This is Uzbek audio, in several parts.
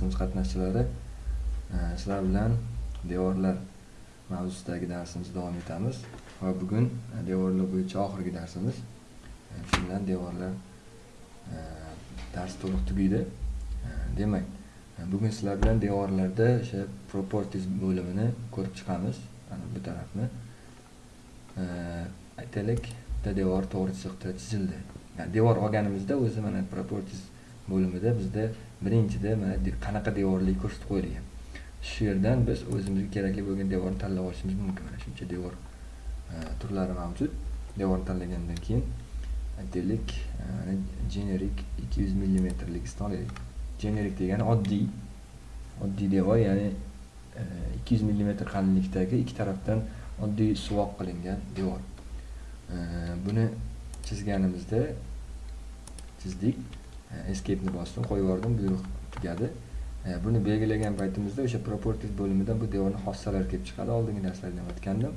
darsimiz qatnashchilari e, sizlar bilan devorlar mavzusidagi darsimizni davom etamiz. Va bugun e, devorlar bo'yicha oxirgi darsimiz. E, Shu bilan devorlar dars to'liq tugaydi. Demak bugun sizlar bilan devorlarda o'sha properties bo'limini ko'rib chiqamiz ana bu tarafni. Aytaylik bitta devor to'g'ri chiziqda chizildi. Devor olganimizda o'zi mana properties bo'limida bizda birinchida mana qanaqa devorlik ko'rsatib qo'yilgan. Shu yerdan biz o'zimizga kerakli bo'lgan devorni tanlab olishimiz mumkin mana shuncha devor e, turlari mavjud. Devorni tanlagandan keyin aytaylik e, generic ikki yuz millimetrligisini olaylik generic degani oddiy oddiy devor ya'ni e, ikki yuz millimetr qalinlikdagi ikki tarafdan oddiy suvoq qilingan devor. Buni chizganimizda chizdik. Escape'ni bosdim qo'yib yubordim buyruq tugadi. E, buni belgilagan paytimizda o'sha properties bo'limidan bu devorni xossalari kelib chiqadi. Oldingi darslarda ham aytgandim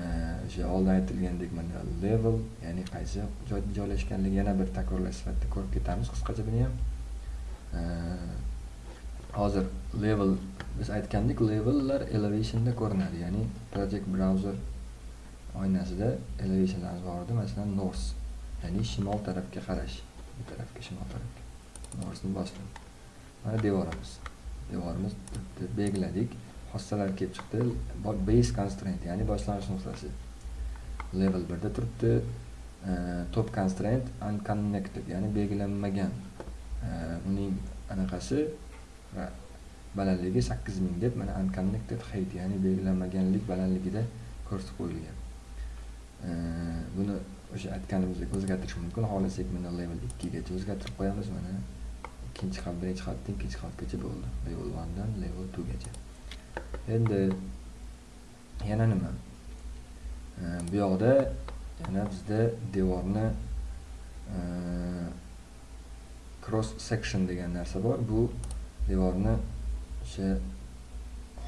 e, o'sha oldin aytilgandek mana level ya'ni qaysi joyda joylashganligi yana bir takrorlash sifatida ko'rib ketamiz qisqacha buni ham. E, hozir level biz aytgandik levellar elevationda ko'rinadi ya'ni project browser oynasida elevationlarimiz bor edi. Masalan north ya'ni shimol tarafga qarash. Bu tarafga shimol tarafga northni bosdim mana devorimiz. Devorimiz belgiladik xossalar kelib chiqdi. Base constraint ya'ni boshlanish nuqtasi. Level 1 da turibdi top constraint unconnected ya'ni belgilanmagan uning anaqasi balandligi sakkiz ming deb mana unconnected height ya'ni belgilanmaganlik balandligida ko'rsatib qo'yilgan. Buni o'sha aytganimizdek o'zgartirish mumkin. Xohlasak mana level ikkigacha o'zgartirib qo'yamiz mana. Ikkinchi qavat birinchi qavatdan ikkinchi qavatgacha bo'ldi. Level onedan level twogacha. Endi yana nima? Bu yoqda yana bizda devorni cross section degan narsa bor. Bu devorni o'sha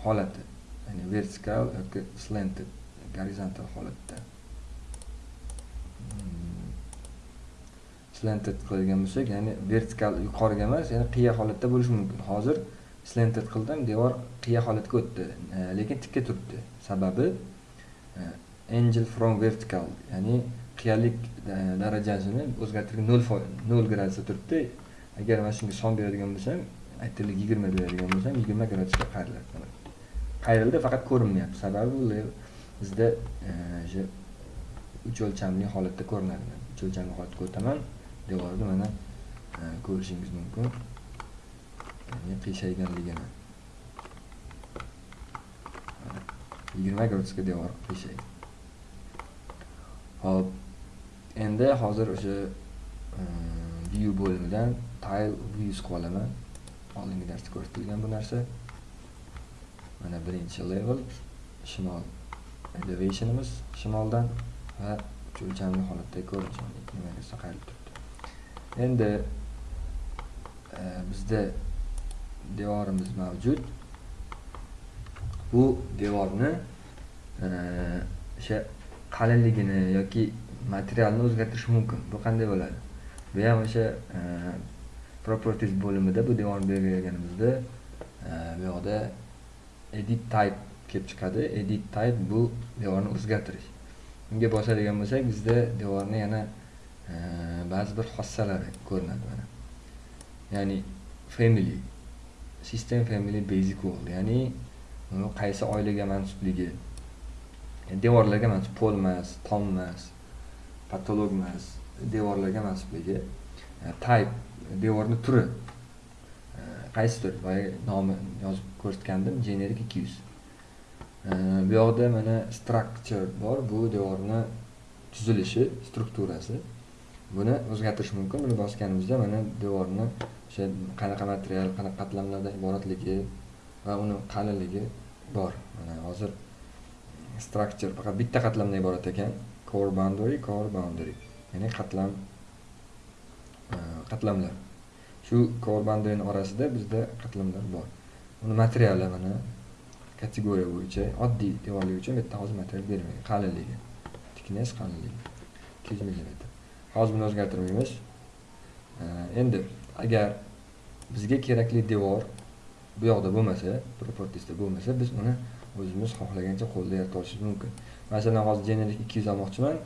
holati ya'ni vertikal yoki slanted gorizontal holatda. Slanted qilgan bo'lsak ya'ni vertikal yuqoriga emas ya'ni qiya holatda bo'lishi mumkin. Hozir slanted qildim devor qiya holatga o'tdi e, lekin tikka turibdi. Sababi e, angel from vertical ya'ni qiyalik e, darajasini o'zgartirgan nol nol gradusda turibdi. Agar mana shunga son beradigan bo'lsam aytaylik yigirma beradigan bo'lsam yigirma gradusga qayriladi. Qayrildi faqat ko'rinmayapti. Sababi bizda o'sha uch o'lchamli holatda ko'rinadi. Uch o'lchamli holatga o'taman. Devorni mana e, ko'rishingiz mumkin. Ya'ni qiyshayganligini yigirma gradusga devor qiyshaydi hop endi hozir o'sha e, view bo'limidan tile views qilib olaman oldingi darsda ko'rsatilgan bu narsa. Mana birinchi level shimol elevationimiz shimoldan va uch o'lchamli holatdagi ko'rinish nima qayrilib turibdi? Endi e, bizda devorimiz mavjud. Bu devorni e, o'sha qalinligini yoki materialni o'zgartirish mumkin. Bu qanday bo'ladi? Bu ham o'sha e, properties bo'limida bu devorni belgilaganimizda bu yoqda edit type kelib chiqadi. Edit type bu devorni o'zgartirish. Unga bosadigan bo'lsak bizda devorni yana ba'zi bir xossalari ko'rinadi mana. Ya'ni family system family basic wall ya'ni qaysi oilaga mansubligi devorlarga mansub pol emas tom emas patolog emas devorlarga mansubligi e, type devorni turi. E, qaysidir boya nomi yozib ko'rsatgandim generic ikki yuz. E, bu yoqda mana structure bor bu devorni tuzilishi strukturasi. Buni o'zgartirish mumkin. Buni bosganimizda mana devorni o'sha qanaqa material qanaqa qatlamlardan iboratligi va uni qalinligi bor. Mana hozir structure faqat bitta qatlamdan iborat ekan. Core boundary core boundary. Ya'ni qatlam e, qatlamlar. Shu core boundaryni orasida bizda qatlamlar bor. Uni materiali mana kategoriya bo'yicha oddiy devorlik uchun bitta hozir material bermagan qalinligi thickness qalinligi ikki yuz millimetr hozir buni o'zgartirmaymiz endi agar bizga kerakli devor bu yoqda bo'lmasa propertiesda bo'lmasa biz uni o'zimiz xohlagancha qo'lda yarata olishimiz mumkin. Masalan hozir generik ikki yuz olmoqchiman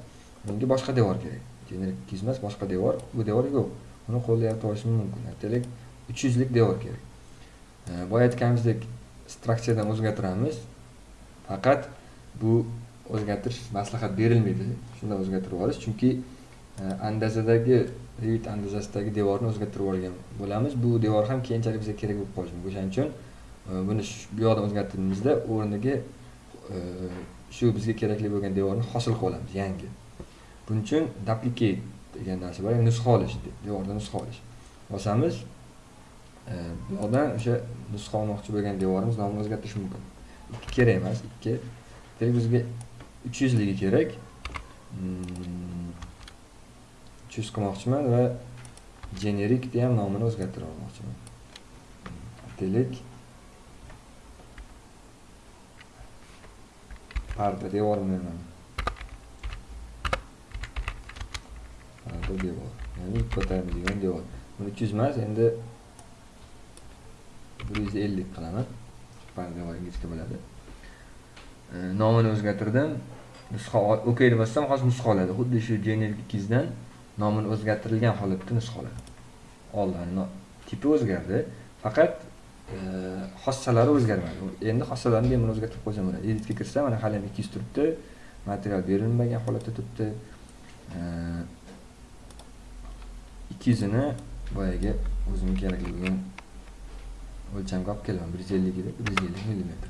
bunga boshqa devor kerak. Generik ikki yuz emas boshqa devor. Bu devor yo'q. Uni qo'lda yarata olishim mumkin. Aytaylik uch yuzlik devor kerak. Boya aytganimizdek strukturadan o'zgartiramiz. Faqat bu o'zgartirish maslahat berilmaydi. Shunday o'zgartirib olish. Chunki andazadagi revit andazasidagi devorni o'zgartirib olgan bo'lamiz. Bu devor ham keyinchalik bizga kerak bo'lib qolishi mumkin o'shaning uchun e, buni bu yoqdan o'zgartirganimizda o'rniga e, shu bizga kerakli bo'lgan devorni hosil qilib olamiz yangi. Buning uchun duplicate degan narsa bor ya'ni nusxa olish devorni nusxa olish. Bosamiz e, bu yoqdan o'sha nusxa olmoqchi bo'lgan devorimiz nomini o'zgartirish mumkin. Ikki kerak emas ikki. Demak bizga uch yuzligi kerak. Mm, hmm, uch yuz qilmoqchiman va generikni ham nomini o'zgartirib olmoqchiman aytaylik parda devormi parda devor. Ya'ni ko'tariladigan devor. Buni uch yuz emas endi bir yuz ellik qilaman. Parda devor inglizcha bo'ladi. Nomini o'zgartirdim. Nusxa ok deb bossam hozir nusxa oladi. Xuddi shu generik ikkizdan nomini o'zgartirilgan holatda nusxa oldin oldi tipi o'zgardi faqat e, xossalari o'zgarmadi. Endi xossalarni bemalol o'zgartirib qo'ysam bo'ladi editga kirsam mana hali ham ikki yuz turibdi material berilmagan holatda turibdi. E, ikki yuzini boyagi o'zimga kerakli bo'lgan o'lchamga olib kelaman bir yuz ellik edi bir yuz ellik millimetr.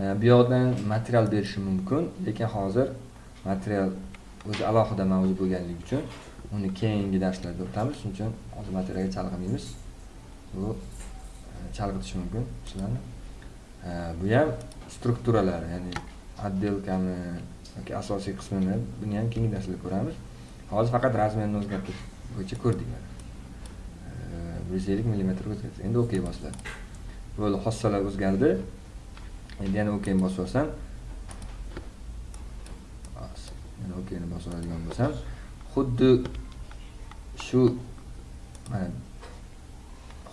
E, bu yoqdan material berishim mumkin lekin hozir material o'zi alohida mavzu bo'lganligi uchun uni keyingi darslarda o'tamiz shuning uchun hozir materialga chalg'imaymiz bu e, chalg'itishi mumkin sizlarni e, bu ham strukturalar ya'ni отделками yoki asosiy qismini buni ham keyingi darslarda ko'ramiz. Hozir faqat razmerni o'zgartirish bo'yicha ko'rdik. E, Mana bir yuz ellik millimetrga o'zgartirdik endi ok bosiladi bo'ldi xossalar o'zgardi. Endi yana okni bosib olsam yana okni bosib oladigan bo'lsam. Xuddi shu mana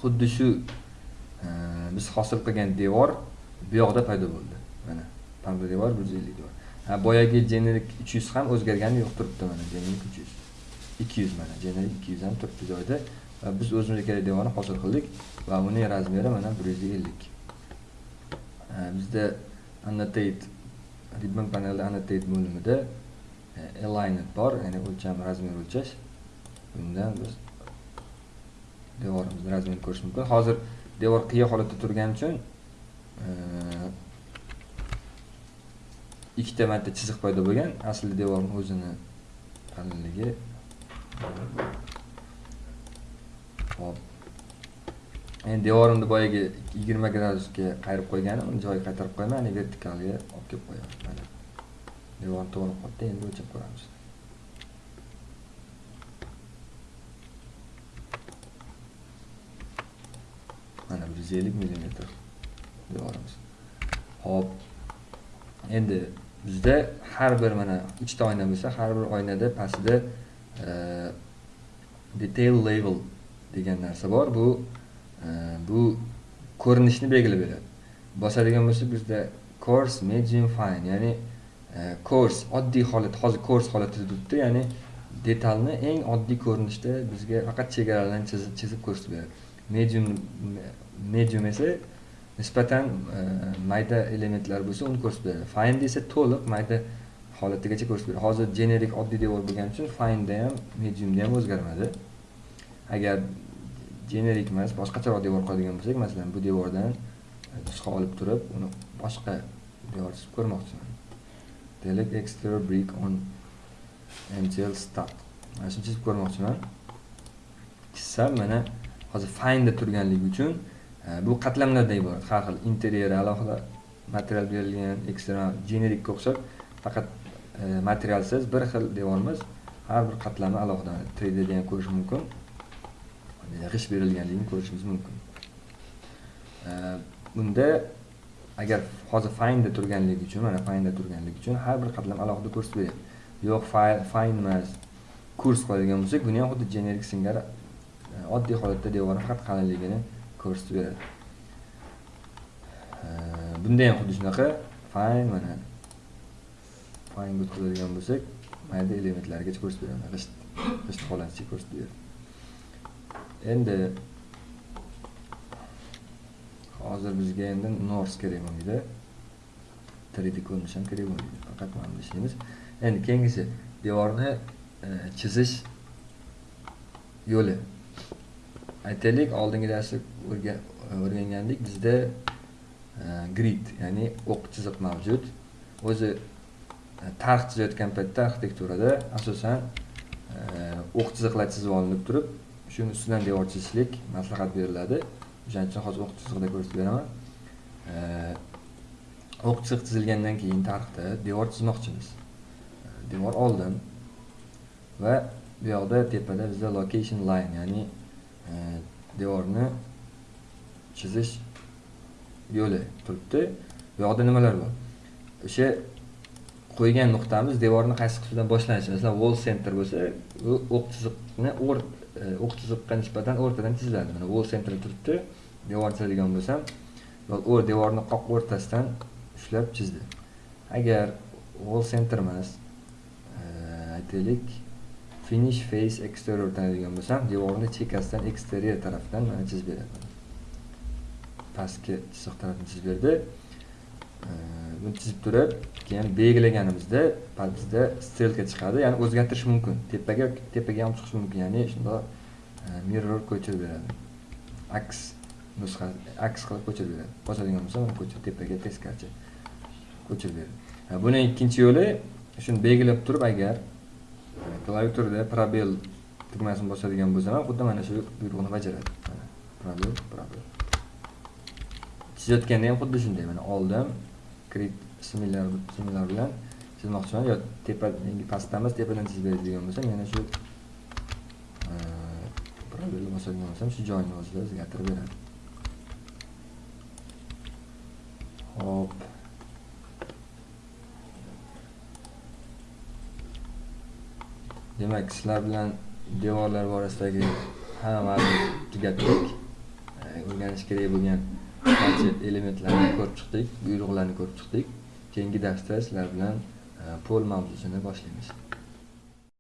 xuddi shu biz hosil qilgan devor bu yoqda paydo bo'ldi. Mana pamba devor bir yuz ellik devor. Ha boyagi jenerik uch yuz ham o'zgargani yo'q turibdi mana jenerik uch yuz. Ikki yuz mana jenerik ikki yuz ham turibdi joyida va biz o'zimizga kerak devorni hosil qildik va uning razmeri mana bir yuz ellik bizda annotate ribbon panelda annotate bo'limida alignment bor ya'ni o'lcham razmer o'lchash bundan biz devorimizni razmerini ko'rish mumkin hozir devor qiya holatda turgani uchun ikkita marta chiziq paydo bo'lgan aslida devorni o'zini qalinligi hop endi devorimni boyagi yigirma gradusga qayirib qo'yganim uni joyiga qaytarib qo'yaman vertikalga olib kelib qo'yaman mana to'g'ri qilibdi endi o'lchab ko'ramiz mana bir yuz ellik millimetr devorimiz ho'p endi bizda har bir mana ikkita oyna bo'lsa har bir oynada pastida detail level degan narsa bor bu bu ko'rinishni belgilab beradi bosadigan bo'lsak bizda coarse medium fine ya'ni E, kurs oddiy holat hozir kurs holatida turibdi ya'ni detalni eng oddiy ko'rinishda bizga faqat chegaralarni chizib chizib ko'rsatib beradi. Medium medium esa nisbatan e, mayda elementlar bo'lsa uni ko'rsatib beradi. Find esa to'liq mayda holatigacha ko'rsatib beradi. Hozir generik oddiy devor bo'lgani uchun findda ham mediumda ham o'zgarmadi. Agar generik emas boshqacharoq devor qiladigan bo'lsak masalan bu devordan nusxa olib turib uni boshqa devor chizib ko'rmoqchiman. Delete exterior brick on mtl start mana shuni chizib ko'rmoqchiman. Chizsam mana hozir findda turganligi uchun e, bu qatlamlardan iborat. Har xil interyer alohida material berilgan ekstra generikka o'xshab faqat e, materialsiz bir xil devorimiz har bir qatlami alohida 3d da ham ko'rish mumkin. G'isht berilganligini ko'rishimiz mumkin. E, bunda agar hozir findda turganligi uchun mana findda turganligi uchun har bir qatlam alohida ko'rsatib beryapti. Yo'q find emas kurs qiladigan bo'lsak buni ham xuddi generik singari e, oddiy holatda devorni faqat qalinligini ko'rsatib beradi. E, bunda ham xuddi shunaqa. Fine mana finega o'tkazadigan bo'lsak mayda elementlargacha ko'rsatib beradi g'isht g'isht holaticha ko'rsatib beradi. Endi hozir bizga endi nors kerak bo'lmaydi 3d ko'rinish ham kerak bo'lmaydi faqat mana bunda ishlaymiz. Endi keyingisi devorni e, chizish yo'li. Aytaylik oldingi darsda o'rgangandik bizda e, grid ya'ni o'q chiziq mavjud. O'zi e, tarix chizayotgan paytda arxitekturada asosan o'q chiziqlar chizib olinib turib shuni ustidan devor chizishlik maslahat beriladi. O'shaning uchun hozir o'q chiziqda ko'rsatib beraman. O'q chiziq chizilgandan keyin tarixda devor chizmoqchimiz. Devor oldim va bu yoqda tepada bizda location line ya'ni e, devorni chizish yo'li turibdi. Bu yoqda nimalar bor? O'sha qo'ygan nuqtamiz devorni qaysi qismidan boshlanishi. Masalan wall center bo'lsa u o'q chiziqni e, E, o'q chiziqqa nisbatan o'rtadan chiziladi mana wall center turibdi. Devor chizadigan bo'lsam devorni qoq o'rtasidan ushlab chizdi. Agar wall center emas aytaylik finish face exterior tanlaydigan bo'lsam devorni chekkasidan eksterior tarafdan mana chizib beradi. Pastki chiziq tarafini chizib berdi. Buni chizib turib keyin belgilaganimizda bizda strelka chiqadi ya'ni o'zgartirish mumkin. Tepaga tepaga ham chiqishi mumkin ya'ni shundoq mirror ko'chirib beradi. Aks nusxa aks qilib ko'chirib beradi. Bosadigan bo'lsa mana ko'chirib tepaga teskarchi ko'chirib beradi. Buni ikkinchi yo'li shuni belgilab turib agar klaviaturada probel tugmasini bosadigan bo'lsam ham xuddi mana shu buyruqni bajaradi. Mana probel probel. Chizayotganda ham xuddi shunday. Mana oldim krit similar similar bilan chizmoqchiman yo tepa pastdan emas tepadan chizib beradigan bo'lsam yana shu probelni bosadigan bo'lsam shu joyni o'zida o'zgartirib beradi. Hop. Demak sizlar bilan devorlar borasidagi hammani tugatdik. O'rganish kerak bo'lgan qancha elementlarni ko'rib chiqdik buyruqlarni ko'rib chiqdik keyingi darsda sizlar bilan e, pol mavzusini boshlaymiz.